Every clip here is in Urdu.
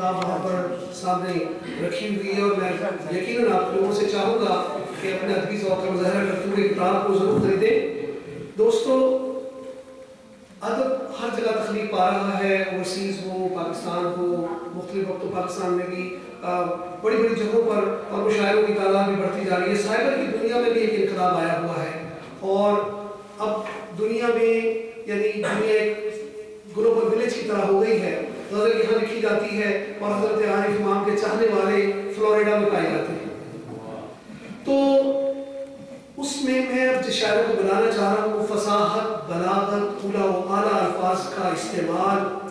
کتاب وہاں پر سامنے رکھی ہوئی ہے اور میں یقیناً آپ لوگوں سے چاہوں گا کہ اپنے ادبی ذوق کا مظاہرہ کرتے ہوئے کتاب کو ضرور خریدیں۔ دوستو، ادب ہر جگہ تخلیق پا رہا ہے۔ اوورسیز ہو، پاکستان ہو، مختلف وقتوں پاکستان میں بھی۔ بڑی بڑی جگہوں پر اور مشاعروں کی تعداد بھی بڑھتی جا رہی ہے۔ سائبر کی دنیا میں بھی ایک انقلاب آیا ہوا ہے۔ اور اب دنیا میں یعنی دنیا ایک گلوبل ولیج کی طرح ہو گئی ہے غزل یہاں لکھی جاتی ہے اور حضرت عارف امام کے چاہنے والے فلوریڈا میں پائے جاتے ہیں۔ تو اس میں میں اب جس شاعروں کو بلانا چاہ رہا ہوں فصاحت بلاغت اولا و اعلیٰ الفاظ کا استعمال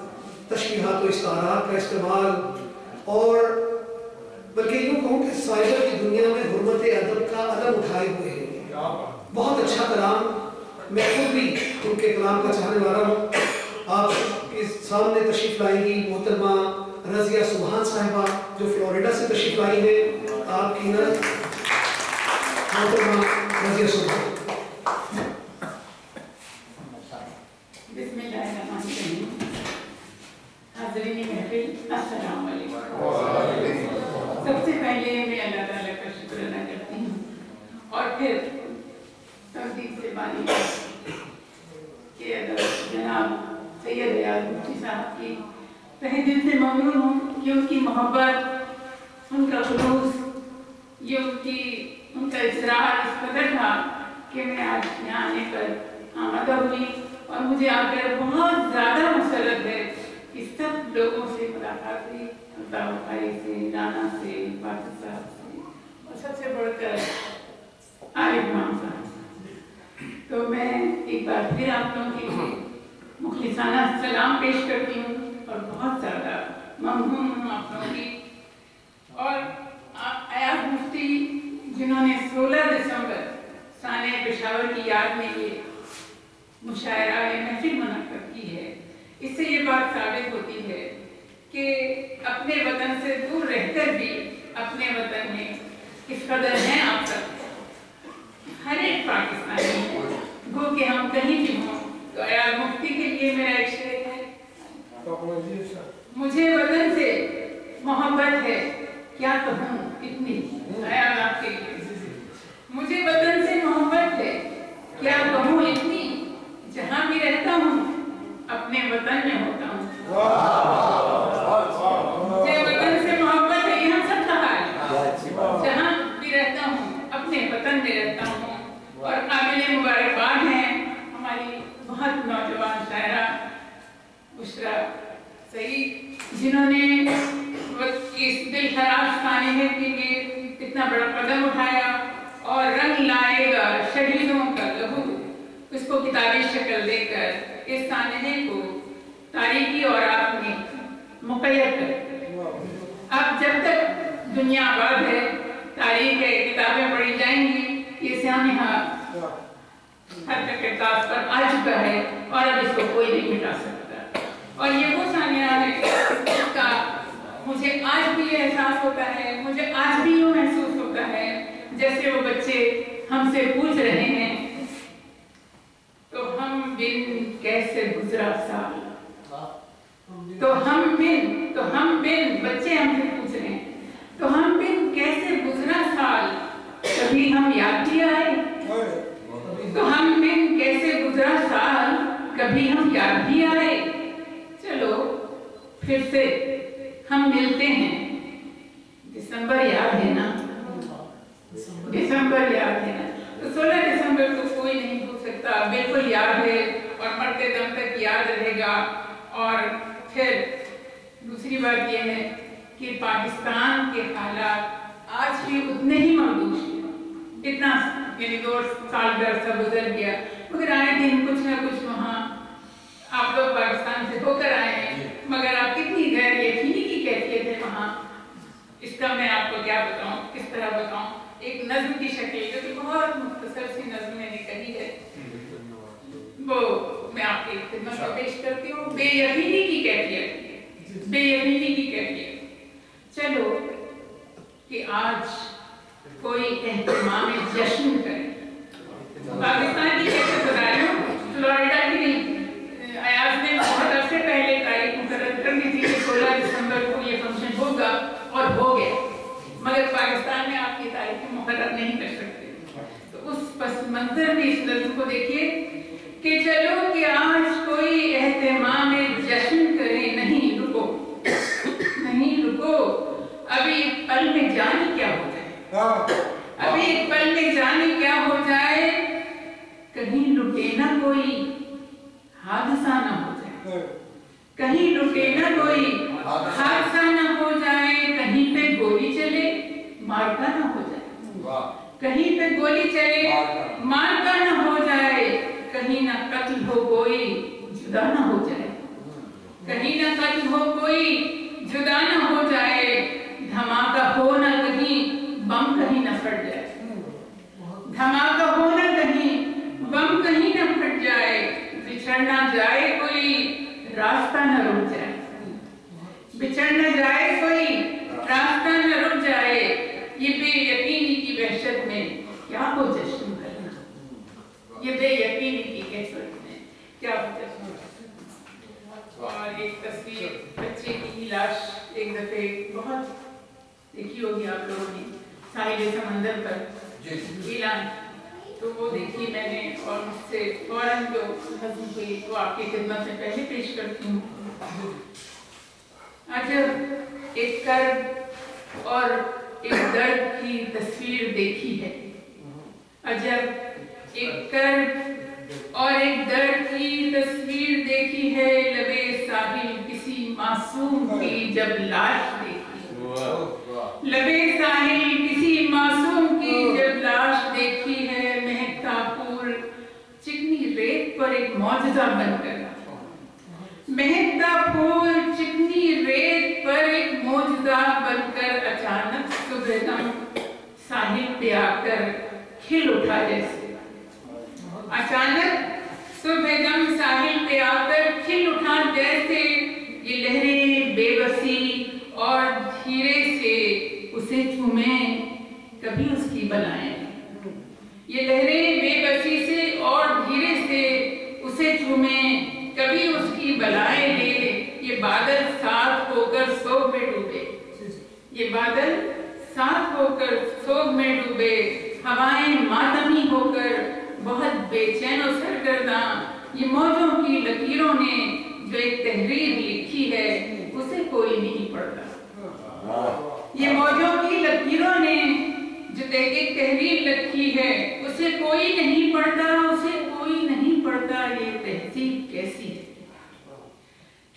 تشریحات و استعارات کا استعمال اور بلکہ یوں کہوں کہ سائبر کی دنیا میں حرمت ادب کا علم اٹھائے ہوئے ہیں۔ بہت اچھا کلام میں خود بھی ان کے کلام کا چاہنے والا ہوں۔ آپ کے سامنے تشریف لائیں گی محترمہ رضیہ سبحان صاحبہ جو فلوریڈا سے تشریف لائی ہیں۔ آپ کی نظر۔ محترمہ رضیہ سبحان۔ بسم اللہ الرحمن الرحیم۔ حاضرین محفل السلام علیکم۔ سب سے پہلے میں اللہ تعالیٰ کا شکر ادا کرتی ہوں اور پھر تقدیر سے بانی کہ اگر جناب سید ریاض مفتی صاحب کی تہ دل سے ممنون ہوں کہ ان کی محبت، ان کا خلوص، یہ ان کی، ان کا اصرار اس قدر تھا کہ میں آج یہاں آنے پر آمدہ ہوئی اور مجھے آ کر بہت زیادہ مسرت ہے کہ سب لوگوں سے ملاقات ہوئی الطاف بھائی سے، رانا سے واقف صاحب سے اور سب سے بڑھ کر عارف امام صاحب تو میں ایک بار پھر آپ لوگوں کے لیے مخلصانہ سلام پیش کرتی ہوں۔ اور بہت زیادہ ممنون ہوں آپ لوگوں کی۔ اور ایاز مفتی جنہوں نے سولہ دسمبر سانح پشاور کی یاد میں یہ مشاعرہ یا محفل منعقد کی ہے، اس سے یہ بات ثابت ہوتی ہے کہ اپنے وطن سے دور رہ کر بھی اپنے وطن میں اس قدر ہیں آپ سب ہر ایک پاکستانی گو کہ ہم کہیں بھی ہوں تو ایاز مفتی کے لیے میرا ایک شعر ہے مجھے وطن سے محبت ہے کیا کہوں اتنی ایاز آپ کے لیے مجھے وطن سے محبت ہے کیا کہوں اتنی جہاں بھی رہتا ہوں اپنے وطن میں ہوتا ہوں مجھے وطن سے محبت ہے یہ ہم سب کا حال ہے جہاں بھی رہتا ہوں اپنے وطن میں رہتا ہوں اور قابل مبارکباد ہیں ہماری بہت نوجوان شاعرہ بشرا سعید جنہوں نے اس دل خراب خانے کے لیے اتنا بڑا قدم اٹھایا اور رنگ لائے گا شہیدوں کا لہو، اس کو کتابی شکل دے کر اس سانحے کو تاریخی اور آپ نے مقید کر اب جب تک دنیا آباد ہے، تاریخ ہے کتابیں پڑھی جائیں گی، یہ سانحہ ہر کتاب پر آ چکا ہے اور اب اس کو کوئی نہیں مٹا سکتا۔ اور یہ وہ سانحہ ہے جس کا مجھے آج بھی یہ احساس ہوتا ہے، مجھے آج بھی یوں محسوس جیسے وہ بچے ہم سے پوچھ رہے ہیں، تو ہم بن کیسے گزرا سال؟ تو ہم بن، تو ہم بن، بچے ہم سے پوچھ رہے ہیں۔ تو ہم بن کیسے گزرا سال؟ کبھی ہم یاد بھی آئے؟ تو ہم بن کیسے گزرا سال؟ کبھی ہم یاد بھی آئے؟ چلو، پھر سے ہم ملتے ہیں۔ دسمبر یاد ہے نا؟ دسمبر یاد ہے نا تو سولہ دسمبر کو کوئی نہیں بھول سکتا بالکل یاد ہے اور مرتے دم تک یاد رہے گا اور پھر دوسری بات یہ ہے کہ پاکستان کے حالات آج بھی اتنے ہی مخدوش ہیں اتنا یعنی دو سال کا عرصہ گزر گیا مگر آئے دن کچھ نہ کچھ وہاں آپ لوگ پاکستان سے ہو کر آئے ہیں مگر آپ کتنی غیر یقینی کی کیفیت ہے وہاں اس کا میں آپ کو کیا بتاؤں کس طرح بتاؤں ایک نظم کی شکل جو کہ بہت مختصر سی نظم میں نے کہی ہے۔ وہ میں آپ کی خدمت میں پیش کرتی ہوں۔ بے یقینی کی کیفیت۔ بے یقینی کی کیفیت۔ چلو، کہ آج کوئی اہتمام جشن کرے۔ پاکستان طلب نہیں کر سکتے۔ تو اس پس منظر میں اس لفظ کو دیکھیے کہ چلو کہ آج کوئی اہتمام جشن کرے۔ کوئی جدا نہ ہو جائے۔ کہیں نہ کٹ ہو کوئی جدا نہ ہو جائے۔ دھماکہ ہو نہ کہیں، بم کہیں نہ پھٹ جائے۔ دھماکہ ہو نہ کہیں، بم کہیں نہ پھٹ جائے۔ بچھڑ نہ جائے کوئی، راستہ نہ رک جائے۔ بچھڑ نہ جائے کوئی، راستہ نہ رک جائے۔ یہ بے یقینی کی وحشت میں کیا کوشش ساحل سمندر پر۔ جی۔ اعلان۔ تو وہ دیکھیے میں نے اور مجھ سے فوراً جو حسن ہوئی وہ آپ کی خدمت میں پہلے پیش کرتی ہوں۔ عجب ایک کرب اور ایک درد کی تصویر دیکھی ہے عجب ایک کرب اور ایک درد کی تصویر دیکھی ہے لبے ساحل کسی معصوم کی جب لاش دیکھی۔ لبے ساحل قبضہ بن کرنا مہکتا پھول چکنی ریت پر ایک موجزہ بن کر اچانک صبح ہم ساحل پہ آ کر کھل اٹھا جیسے۔ اچانک صبح دم ساحل پہ آ کر کھل اٹھا جیسے۔ یہ لہریں بے بسی اور دھیرے سے اسے چھومیں کبھی اس کی بلائیں۔ یہ لہریں کی بلائیں لے یہ بادل ساتھ ہو کر سوگ میں ڈوبے۔ یہ بادل ساتھ ہو کر سوگ میں ڈوبے۔ ہوائیں ماتمی ہو کر بہت بے چین و سرگرداں۔ یہ موجوں کی لکیروں نے جو ایک تحریر لکھی ہے، اسے کوئی نہیں پڑھتا۔ یہ موجوں کی لکیروں نے جو ایک تحریر لکھی ہے، اسے کوئی نہیں پڑھتا، اسے کوئی نہیں پڑھتا۔ یہ تہذیب کیسی ہے؟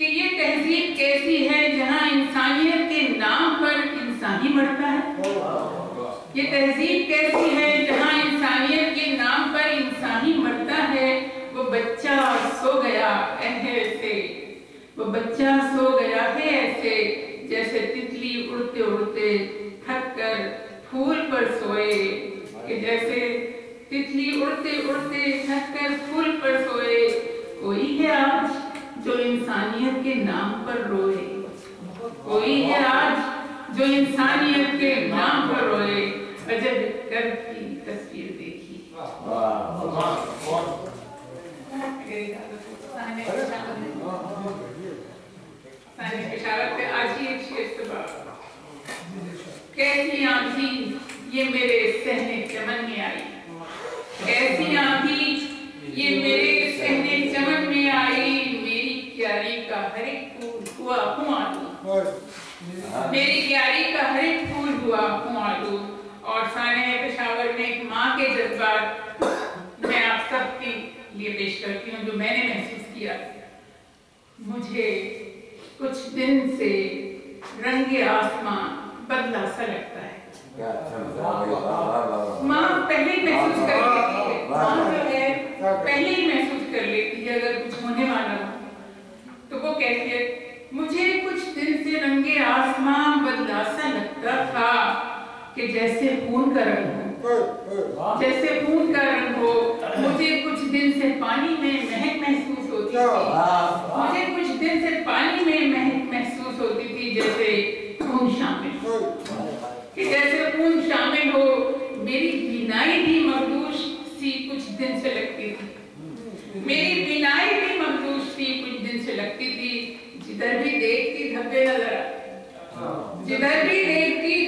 کہ یہ تہذیب کیسی ہے جہاں انسانیت کے نام پر انسانی مرتا ہے؟ یہ تہذیب کیسی ہے جہاں انسانیت کے نام پر انسانی مرتا ہے؟ وہ بچہ سو گیا ایسے وہ بچہ سو گیا ہے ایسے جیسے تتلی اڑتے اڑتے تھک کر پھول پر سوئے، کہ جیسے تتلی اڑتے اڑتے تھک کر پھول پر سوئے۔ کوئی ہے آج۔ جو انسانیت کے نام پر روئے۔ کوئی ہے آج جو انسانیت کے نام پر روئے؟ عجب کر کی تصویر دیکھی۔ سانے پشارت ہے آج ہی ایک شیر سے کیسی آنکھی یہ میرے سہنے چمن میں آئی۔ کیسی آنکھی یہ میرے میری کیاری کا ہر ایک پھول ہوا، ہوں آلو اور سانحہ پشاور میں ایک ماں کے جذبات میں آپ سب کے لیے پیش کرتی ہوں، جو میں نے محسوس کیا۔ مجھے کچھ دن سے رنگ آسمان بدلا سا لگتا ہے۔ ماں پہلے محسوس کر لیتی ہے۔ ماں جو ہے، پہلے ہی محسوس کر لیتی ہے۔ اگر کچھ ہونے والا ہو، تو وہ کہتی ہے، مجھے دن سے رنگے آسمان بدلا سا لگتا تھا کہ جیسے خون کا رنگ ہو۔ ہاں۔ جیسے خون کا رنگ ہو۔ مجھے کچھ دن سے پانی میں مہک محسوس ہوتی تھی۔ ہاں۔ مجھے کچھ دن سے پانی میں مہک محسوس ہوتی تھی جیسے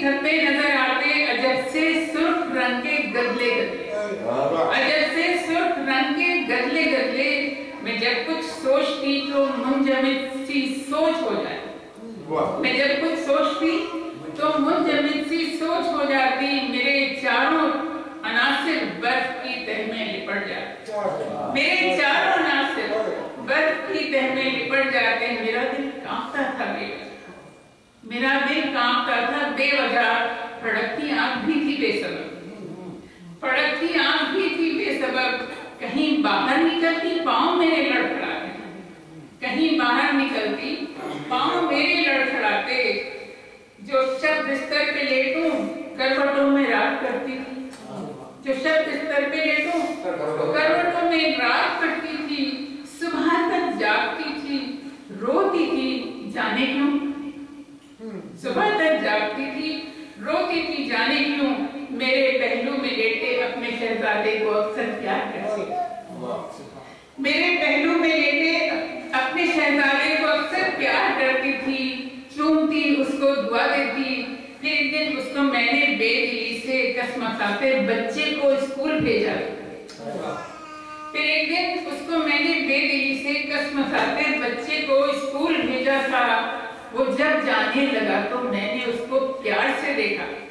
دھبے نظر آتے، عجب سے سرخ رنگ کے گدلے گدلے۔ عجب سے سرخ رنگ کے گدلے گدلے میں جب کچھ سوچتی تو منجمد سی سوچ ہو جاتی۔ میں جب کچھ سوچتی تو منجمد سی سوچ ہو جاتی، میرے چاروں عناصر برف کی تہ میں لپٹ جاتے۔ میرے چاروں عناصر برف کی تہ میں لپٹ جاتے، میرا دل کانپتا تھا میرا دل کانپتا تھا بے وجہ پھڑکتی آنکھ بھی تھی بے سبب پھڑکتی آنکھ بھی تھی بے سبب کہیں باہر نکلتی پاؤں میرے لڑکھڑاتے کہیں باہر نکلتی پاؤں میرے لڑکھڑاتے جو شب بستر پہ لیٹوں کروٹوں میں رات کرتی تھی جو شب بستر پہ لیٹوں کروٹوں میں رات کرتی تھی صبح تک جاگتی تھی روتی تھی جانے کیوں صبح تک جاگتی تھی روتی تھی جانے کیوں میرے پہلو میں لیٹے اپنے شہزادے کو اکثر پیار کرتی میرے پہلو میں لیٹے اپنے شہزادے کو اکثر پیار کرتی تھی، چومتی، اس کو دعا دیتی۔ پھر ایک دن اس کو میں نے بے دلی سے قسم کھاتے بچے کو اسکول بھیجا۔ پھر ایک دن اس کو میں نے بے دلی سے قسم کھاتے بچے کو اسکول بھیجا تھا۔ وہ جب جانے لگا تو میں نے اس کو پیار سے دیکھا۔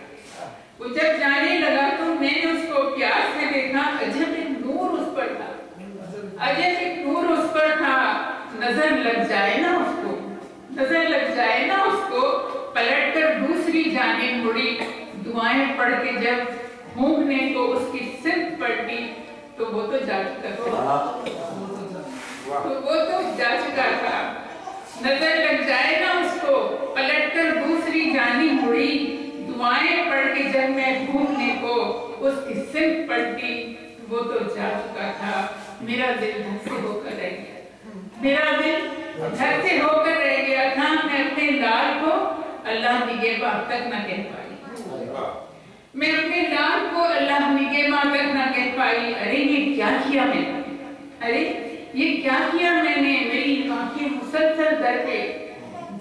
وہ جب جانے لگا تو میں نے اس کو پیار سے دیکھا عجب ایک نور اس پر تھا۔ عجب ایک نور اس پر تھا۔ نظر لگ جائے نا اس کو۔ نظر لگ جائے نا اس کو۔ پلٹ کر دوسری جانب مڑی۔ دعائیں پڑھ کے جب پھونکنے کو اس کی سمت پلٹی تو وہ تو جا چکا تھا۔ تو وہ تو جا چکا تھا۔ نظر لگ جائے نا اس کو۔ پلٹ کر دوسری جانب مڑی۔ دعائیں پڑھ کے جب میں پھونکنے کو اس کی سمت پلٹی وہ تو جا چکا تھا۔ میرا دل گھر سے ہو کر رہ گیا۔ میرا دل گھر سے ہو کر رہ گیا تھا۔ میں اپنے لال کو اللہ نگہباں تک نہ کہہ پائی۔ میں اپنے لال کو اللہ نگہباں تک نہ کہہ پائی۔ ارے، یہ کیا کیا میں نے؟ ارے، یہ کیا کیا میں نے؟ میری آنکھیں مسلسل در پہ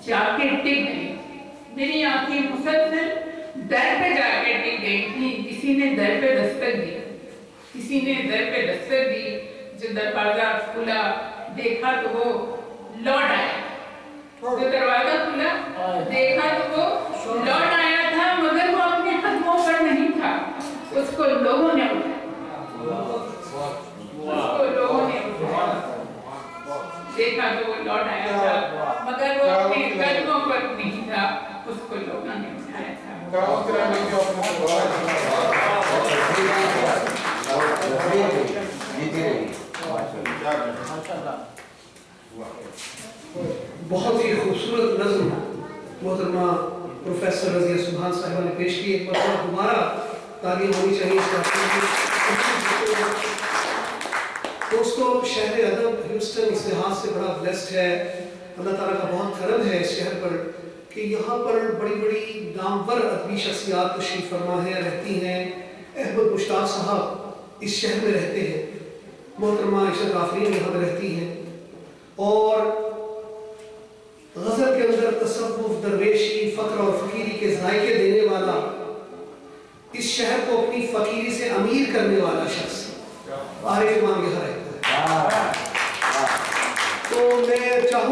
جا کے ٹک گئی میری آنکھیں مسلسل در پہ جا کے ٹک گئی۔ تھی کسی نے در پہ دستک دی۔ کسی نے در پہ دستک دی۔ جو دروازہ کھلا، دیکھا تو وہ لوٹ آیا۔ جو دروازہ کھلا، دیکھا تو وہ لوٹ آیا تھا، مگر وہ اپنے قدموں پر نہیں تھا۔ اس کو لوگوں نے اٹھایا۔ اس کو لوگوں نے اٹھایا۔ دیکھا تو وہ لوٹ آیا تھا، مگر وہ اپنے قدموں پر نہیں تھا۔ اس کو لوگوں نے اٹھایا۔ بہت ہی خوبصورت نظم محترمہ پروفیسر رضیہ سبحان صاحبہ نے پیش کی ایک مرتبہ دوبارہ تعلیم ہونی چاہیے اس کا۔ دوستو، شہر ادب ہیوسٹن اس لحاظ سے بڑا بلیسڈ ہے۔ اللہ تعالیٰ کا بہت کرم ہے اس شہر پر کہ یہاں پر بڑی بڑی نامور ادبی شخصیات تشریف فرما ہے رہتی ہیں۔ احمد مشتاق صاحب اس شہر میں رہتے ہیں۔ محترمہ عشرت آفرین یہاں پہ رہتی ہیں۔ اور غزل کے اندر تصوف درویشی فقر اور فقیری کے ذائقے دینے والا اس شہر کو اپنی فقیری سے امیر کرنے والا شخص۔ عارف امام یہاں رہتا ہے۔ تو میں چاہوں